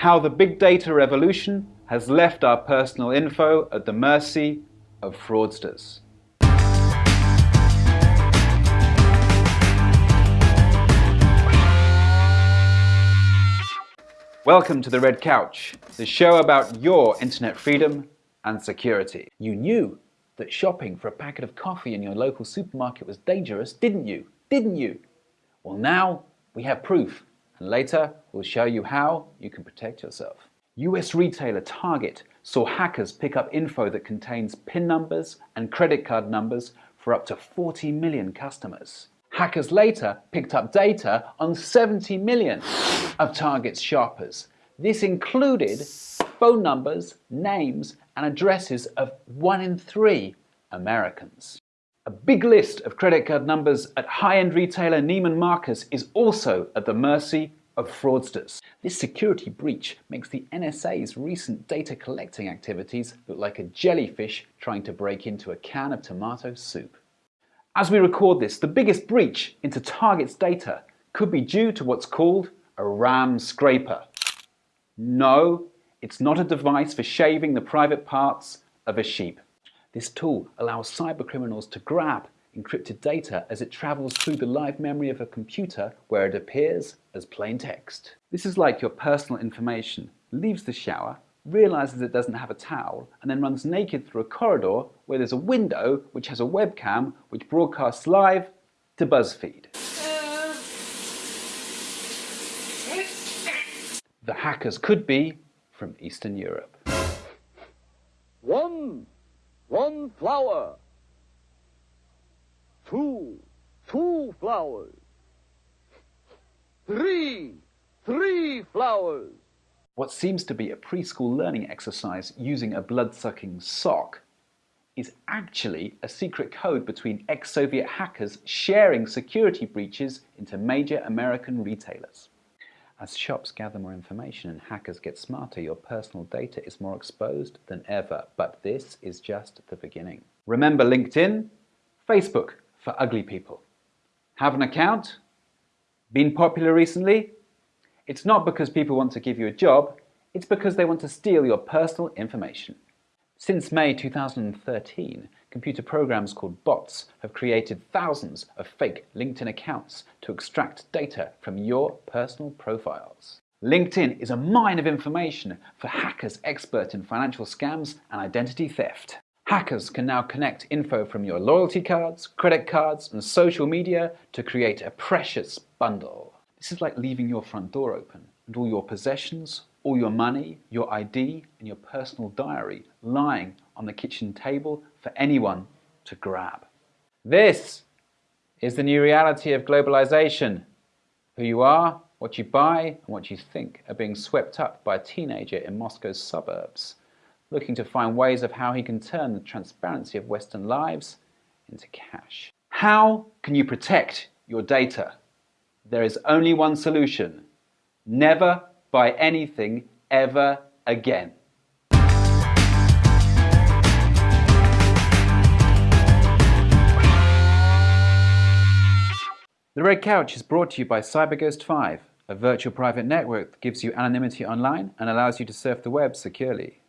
How the big data revolution has left our personal info at the mercy of fraudsters. Welcome to The Red Couch, the show about your internet freedom and security. You knew that shopping for a packet of coffee in your local supermarket was dangerous, didn't you? Didn't you? Well now we have proof and later we'll show you how you can protect yourself. US retailer Target saw hackers pick up info that contains PIN numbers and credit card numbers for up to 40 million customers. Hackers later picked up data on 70 million of Target's shoppers. This included phone numbers, names and addresses of one in three Americans. A big list of credit card numbers at high-end retailer Neiman Marcus is also at the mercy of fraudsters. This security breach makes the NSA's recent data collecting activities look like a jellyfish trying to break into a can of tomato soup. As we record this, the biggest breach into Target's data could be due to what's called a RAM scraper. No, it's not a device for shaving the private parts of a sheep. This tool allows cybercriminals to grab encrypted data as it travels through the live memory of a computer where it appears as plain text. This is like your personal information leaves the shower, realizes it doesn't have a towel, and then runs naked through a corridor where there's a window which has a webcam which broadcasts live to BuzzFeed. The hackers could be from Eastern Europe. One one flower. Two, two flowers. Three, three flowers. What seems to be a preschool learning exercise using a blood-sucking sock is actually a secret code between ex-Soviet hackers sharing security breaches into major American retailers. As shops gather more information and hackers get smarter, your personal data is more exposed than ever. But this is just the beginning. Remember LinkedIn? Facebook for ugly people. Have an account? Been popular recently? It's not because people want to give you a job, it's because they want to steal your personal information. Since May 2013, computer programs called bots have created thousands of fake LinkedIn accounts to extract data from your personal profiles. LinkedIn is a mine of information for hackers expert in financial scams and identity theft. Hackers can now connect info from your loyalty cards, credit cards and social media to create a precious bundle. This is like leaving your front door open and all your possessions, all your money, your ID and your personal diary lying on the kitchen table for anyone to grab. This is the new reality of globalization. Who you are, what you buy and what you think are being swept up by a teenager in Moscow's suburbs, looking to find ways of how he can turn the transparency of Western lives into cash. How can you protect your data? There is only one solution. Never buy anything ever again. The Red Couch is brought to you by CyberGhost 5, a virtual private network that gives you anonymity online and allows you to surf the web securely.